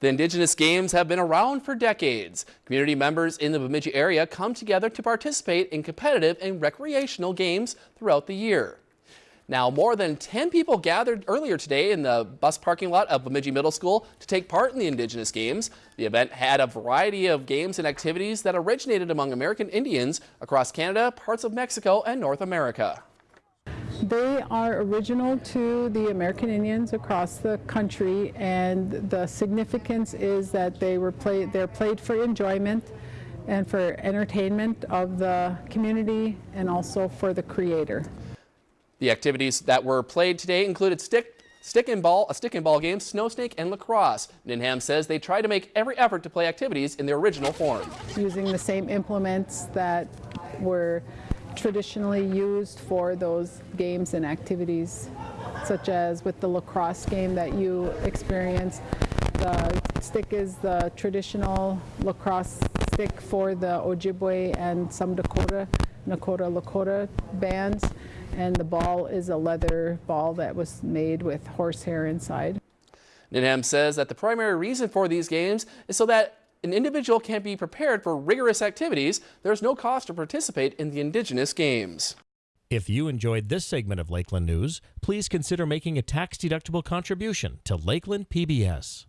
The Indigenous Games have been around for decades. Community members in the Bemidji area come together to participate in competitive and recreational games throughout the year. Now, more than 10 people gathered earlier today in the bus parking lot of Bemidji Middle School to take part in the Indigenous Games. The event had a variety of games and activities that originated among American Indians across Canada, parts of Mexico, and North America. They are original to the American Indians across the country and the significance is that they were played, they're played for enjoyment and for entertainment of the community and also for the creator. The activities that were played today included stick stick and ball, a stick and ball game, snow snake, and lacrosse. Ninham says they try to make every effort to play activities in their original form. Using the same implements that were traditionally used for those games and activities, such as with the lacrosse game that you experienced. The stick is the traditional lacrosse stick for the Ojibwe and some Dakota, Nakota Lakota bands, and the ball is a leather ball that was made with horsehair inside. Ninham says that the primary reason for these games is so that an individual can be prepared for rigorous activities, there's no cost to participate in the Indigenous Games. If you enjoyed this segment of Lakeland News, please consider making a tax-deductible contribution to Lakeland PBS.